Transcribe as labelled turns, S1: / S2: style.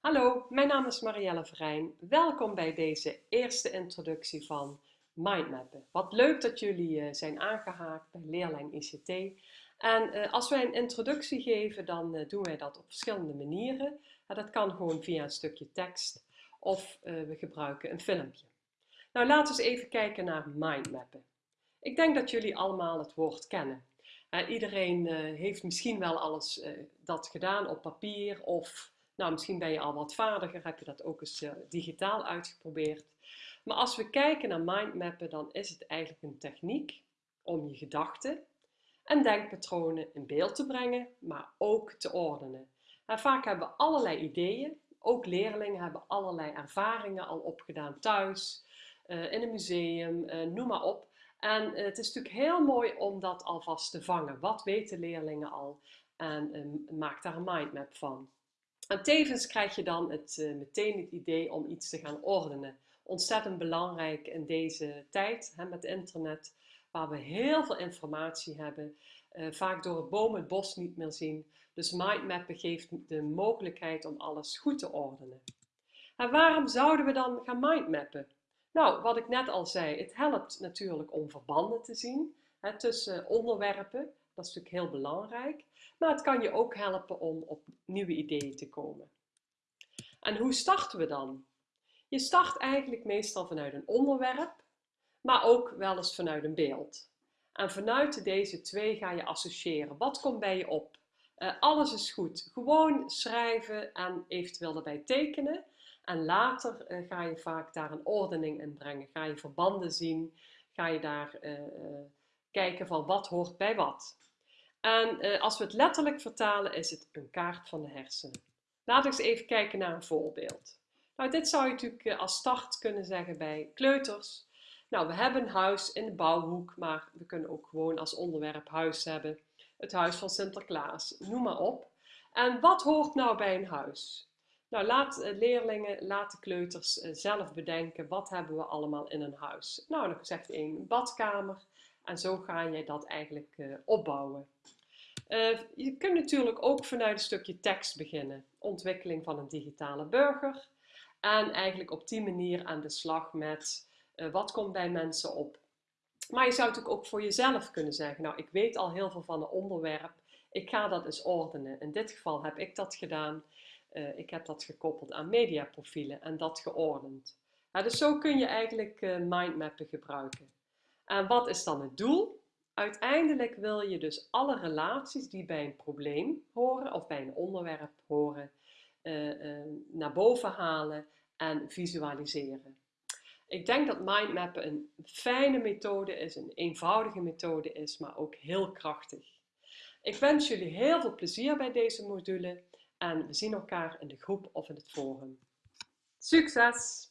S1: Hallo, mijn naam is Marielle Verijn. Welkom bij deze eerste introductie van Mindmappen. Wat leuk dat jullie uh, zijn aangehaakt bij Leerlijn ICT. En uh, als wij een introductie geven, dan uh, doen wij dat op verschillende manieren. dat kan gewoon via een stukje tekst of we gebruiken een filmpje. Nou, laten we eens even kijken naar mindmappen. Ik denk dat jullie allemaal het woord kennen. iedereen heeft misschien wel alles dat gedaan op papier of nou, misschien ben je al wat vaardiger, heb je dat ook eens uh, digitaal uitgeprobeerd. Maar als we kijken naar mindmappen, dan is het eigenlijk een techniek om je gedachten en denkpatronen in beeld te brengen, maar ook te ordenen. En vaak hebben we allerlei ideeën, ook leerlingen hebben allerlei ervaringen al opgedaan thuis, uh, in een museum, uh, noem maar op. En het is natuurlijk heel mooi om dat alvast te vangen. Wat weten leerlingen al? En maak daar een mindmap van. En tevens krijg je dan het, uh, meteen het idee om iets te gaan ordenen. Ontzettend belangrijk in deze tijd hè, met internet, waar we heel veel informatie hebben, uh, vaak door het boom het bos niet meer zien. Dus mindmappen geeft de mogelijkheid om alles goed te ordenen. En waarom zouden we dan gaan mindmappen? Nou, wat ik net al zei, het helpt natuurlijk om verbanden te zien hè, tussen onderwerpen. Dat is natuurlijk heel belangrijk. Maar het kan je ook helpen om op nieuwe ideeën te komen. En hoe starten we dan? Je start eigenlijk meestal vanuit een onderwerp, maar ook wel eens vanuit een beeld. En vanuit deze twee ga je associëren. Wat komt bij je op? Uh, alles is goed. Gewoon schrijven en eventueel erbij tekenen. En later uh, ga je vaak daar een ordening in brengen. Ga je verbanden zien. Ga je daar uh, kijken van wat hoort bij wat. En uh, als we het letterlijk vertalen, is het een kaart van de hersenen. Laten we eens even kijken naar een voorbeeld. Nou, dit zou je natuurlijk uh, als start kunnen zeggen bij kleuters. Nou, we hebben een huis in de bouwhoek, maar we kunnen ook gewoon als onderwerp huis hebben. Het huis van Sinterklaas, noem maar op. En wat hoort nou bij een huis? Nou, laat uh, leerlingen, laat de kleuters zelf bedenken, wat hebben we allemaal in een huis? Nou, dan zegt één badkamer, en zo ga je dat eigenlijk uh, opbouwen. Uh, je kunt natuurlijk ook vanuit een stukje tekst beginnen. Ontwikkeling van een digitale burger. En eigenlijk op die manier aan de slag met uh, wat komt bij mensen op. Maar je zou natuurlijk ook voor jezelf kunnen zeggen, nou ik weet al heel veel van een onderwerp. Ik ga dat eens ordenen. In dit geval heb ik dat gedaan. Ik heb dat gekoppeld aan mediaprofielen en dat geordend. dus zo kun je eigenlijk mindmappen gebruiken. En wat is dan het doel? Uiteindelijk wil je dus alle relaties die bij een probleem horen of bij een onderwerp horen, uh, uh, naar boven halen en visualiseren. Ik denk dat mindmappen een fijne methode is, een eenvoudige methode is, maar ook heel krachtig. Ik wens jullie heel veel plezier bij deze module en we zien elkaar in de groep of in het forum. Succes!